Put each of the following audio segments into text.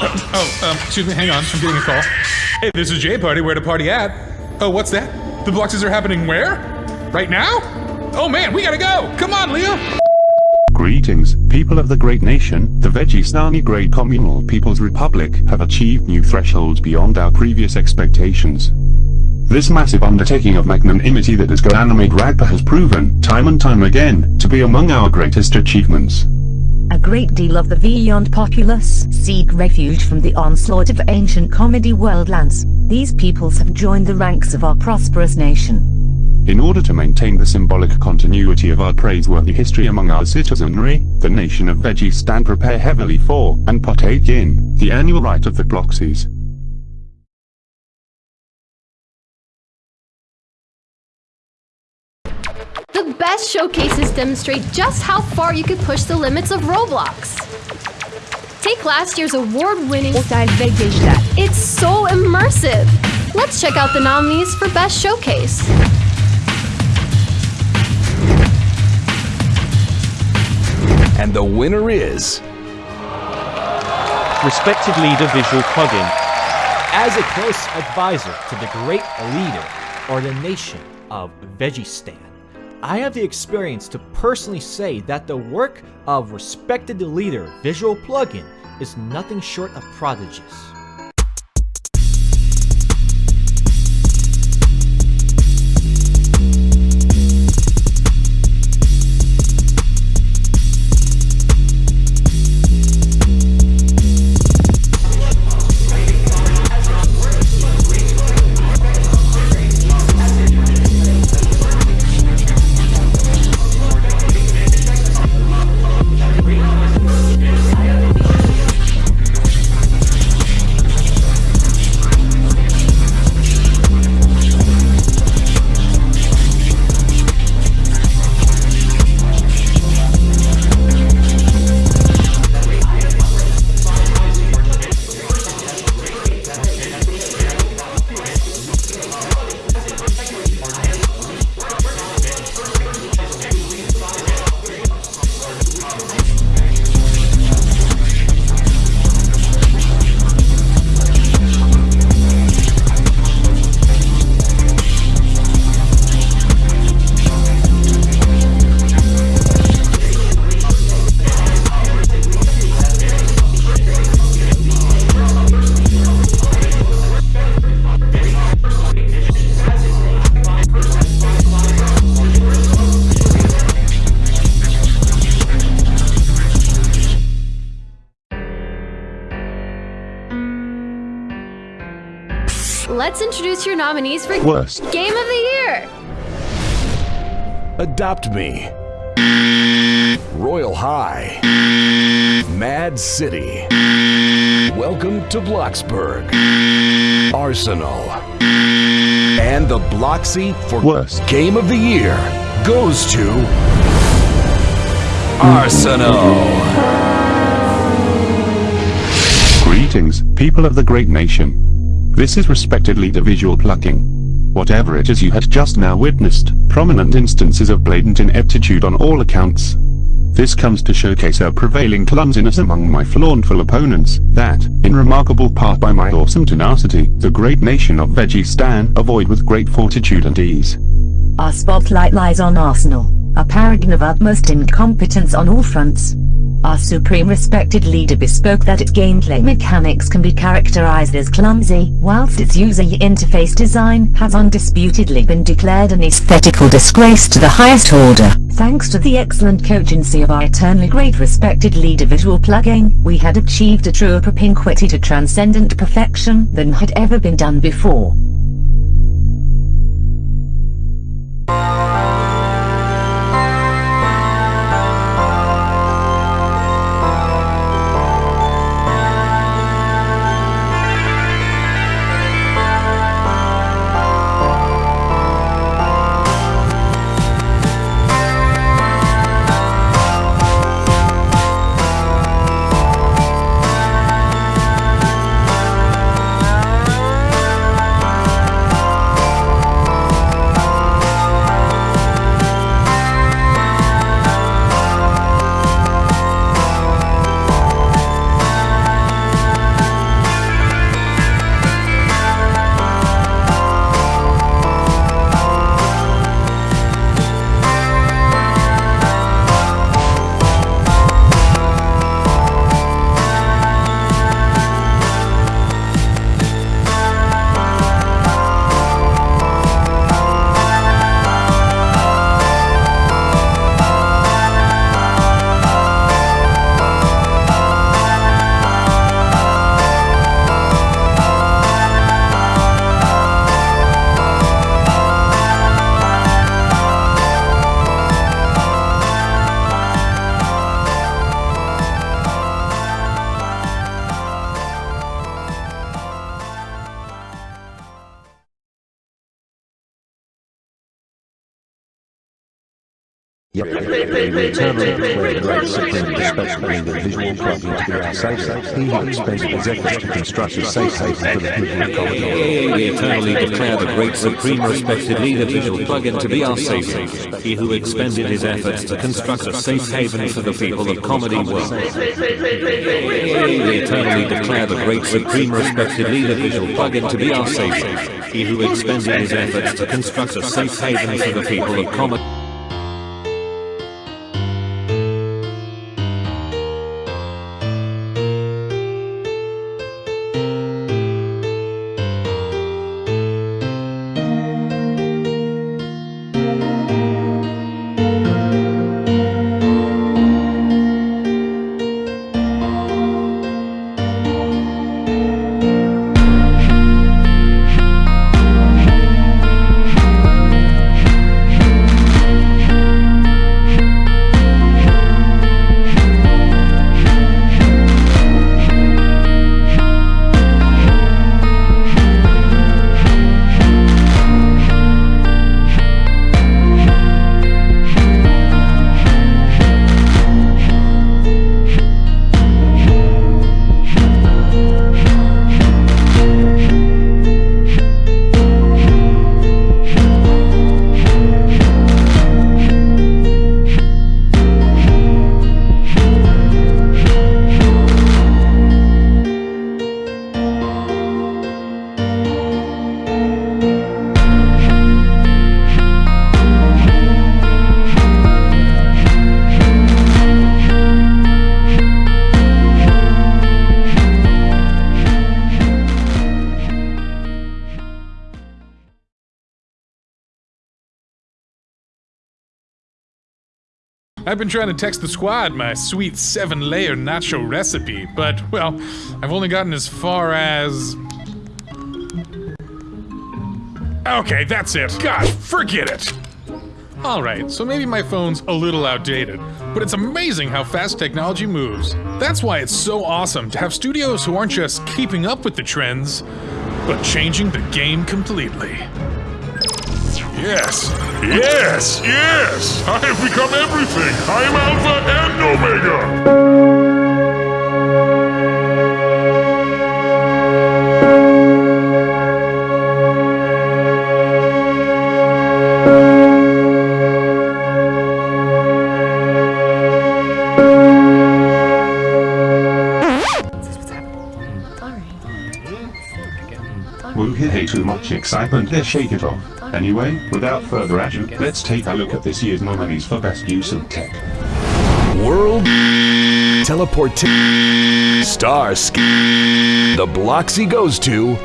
Oh, um, excuse me, hang on. I'm getting a call. Hey, this is J Party. Where to party at? Oh, what's that? The Bloxies are happening where? Right now? Oh man, we gotta go! Come on, Leo! Greetings, people of the great nation, the Vegistani Great Communal People's Republic have achieved new thresholds beyond our previous expectations. This massive undertaking of magnanimity that is has Anime Ragpa has proven, time and time again, to be among our greatest achievements. A great deal of the Beyond populace seek refuge from the onslaught of ancient comedy worldlands. These peoples have joined the ranks of our prosperous nation. In order to maintain the symbolic continuity of our praiseworthy history among our citizenry, the nation of Vegistan prepare heavily for, and partake in, the annual rite of the Bloxies. Best showcases demonstrate just how far you can push the limits of Roblox. Take last year's award-winning It's so immersive! Let's check out the nominees for Best Showcase. And the winner is... Respected Leader Visual Plugin. As a close advisor to the great leader or the nation of Vegistan, I have the experience to personally say that the work of Respected Leader Visual Plugin is nothing short of prodigious. Let's introduce your nominees for Worst Game of the Year! Adopt Me. Royal High. Mad City. Welcome to Bloxburg. Arsenal. And the Bloxy for Worst Game of the Year goes to... Arsenal. Greetings, people of the great nation. This is respected the visual plucking. Whatever it is you had just now witnessed, prominent instances of blatant ineptitude on all accounts. This comes to showcase our prevailing clumsiness among my flauntful opponents, that, in remarkable part by my awesome tenacity, the great nation of Vegistan avoid with great fortitude and ease. Our spotlight lies on Arsenal, a paragon of utmost incompetence on all fronts. Our supreme respected leader bespoke that its gameplay mechanics can be characterized as clumsy, whilst its user interface design has undisputedly been declared an aesthetical disgrace to the highest order. Thanks to the excellent cogency of our eternally great respected leader visual Plugging, we had achieved a truer propinquity to transcendent perfection than had ever been done before. Yep, we eternally declare the great supreme respectfully the visual plugin to be our safe safe. He who expended his efforts to construct a safe haven for the people of Colorado. We eternally declare the great supreme respected leader visual plugin to be our safe haven. He who expended his efforts to construct a safe haven for the people of Comedy World. We eternally declare the great supreme respected leader visual plugin to be our safe haven. He who expended his efforts to construct a safe haven for the people of Comedy I've been trying to text the squad my sweet seven layer nacho recipe, but, well, I've only gotten as far as. Okay, that's it. God, forget it! Alright, so maybe my phone's a little outdated, but it's amazing how fast technology moves. That's why it's so awesome to have studios who aren't just keeping up with the trends, but changing the game completely. Yes, yes, yes! I have become everything! I am Alpha and Omega! Woo hey too much excitement there shake it off. Anyway, without further ado, let's take a look at this year's nominees for best use of tech. World Teleport Star The Bloxy goes to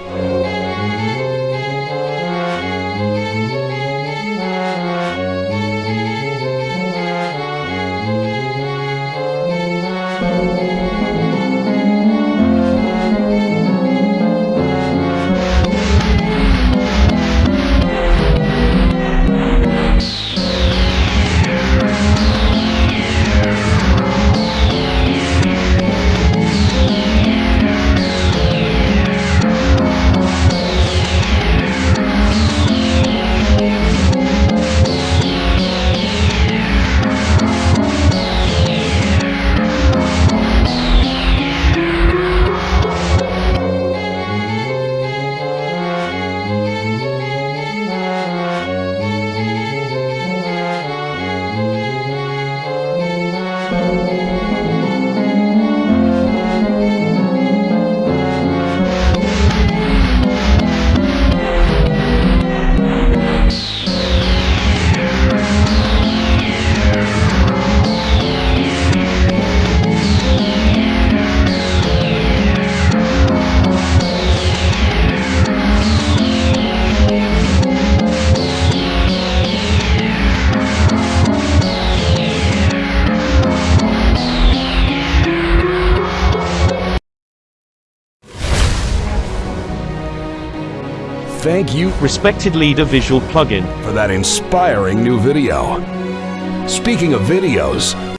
Thank you Respected leader visual plugin. for that inspiring new video. Speaking of videos,